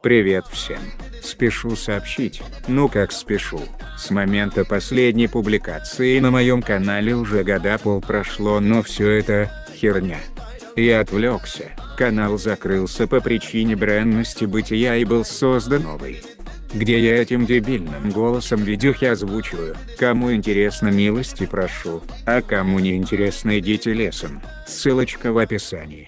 Привет всем. Спешу сообщить, ну как спешу, с момента последней публикации на моем канале уже года пол прошло, но все это, херня. Я отвлекся, канал закрылся по причине бренности бытия и был создан новый. Где я этим дебильным голосом видюхи озвучиваю, кому интересно милости прошу, а кому не интересно идите лесом, ссылочка в описании.